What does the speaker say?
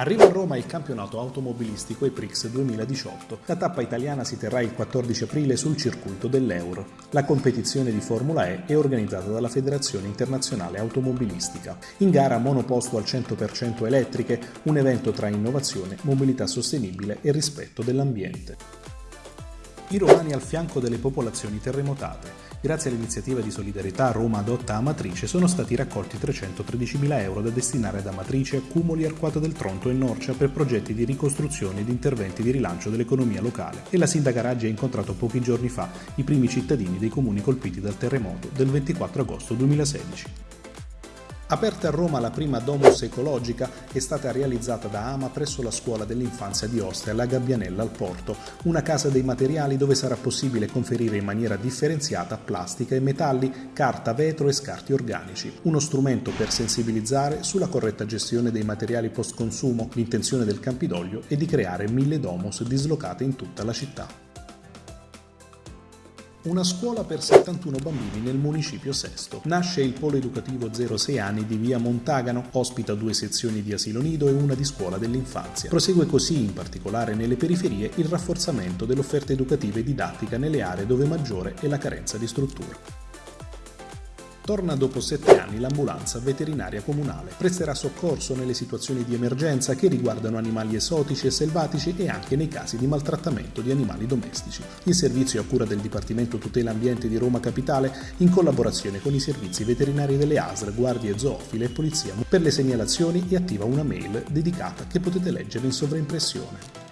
Arriva a Roma il campionato automobilistico EPRIX 2018. La tappa italiana si terrà il 14 aprile sul circuito dell'Euro. La competizione di Formula E è organizzata dalla Federazione Internazionale Automobilistica. In gara monoposto al 100% elettriche, un evento tra innovazione, mobilità sostenibile e rispetto dell'ambiente. I romani al fianco delle popolazioni terremotate. Grazie all'iniziativa di solidarietà Roma adotta Amatrice sono stati raccolti 313.000 euro da destinare ad Amatrice, Accumoli, Arquata del Tronto e Norcia per progetti di ricostruzione ed interventi di rilancio dell'economia locale e la sindaca Raggi ha incontrato pochi giorni fa i primi cittadini dei comuni colpiti dal terremoto del 24 agosto 2016. Aperta a Roma la prima Domus ecologica è stata realizzata da Ama presso la scuola dell'infanzia di Ostia, la Gabbianella al Porto, una casa dei materiali dove sarà possibile conferire in maniera differenziata plastica e metalli, carta, vetro e scarti organici. Uno strumento per sensibilizzare sulla corretta gestione dei materiali post consumo. L'intenzione del Campidoglio è di creare mille Domus dislocate in tutta la città. Una scuola per 71 bambini nel municipio Sesto. Nasce il polo educativo 0-6 anni di via Montagano, ospita due sezioni di asilo nido e una di scuola dell'infanzia. Prosegue così, in particolare nelle periferie, il rafforzamento dell'offerta educativa e didattica nelle aree dove maggiore è la carenza di strutture. Torna dopo sette anni l'ambulanza veterinaria comunale. Presterà soccorso nelle situazioni di emergenza che riguardano animali esotici e selvatici e anche nei casi di maltrattamento di animali domestici. Il servizio a cura del Dipartimento Tutela Ambiente di Roma Capitale in collaborazione con i servizi veterinari delle ASR, guardie zoofile e polizia. Per le segnalazioni è attiva una mail dedicata che potete leggere in sovraimpressione.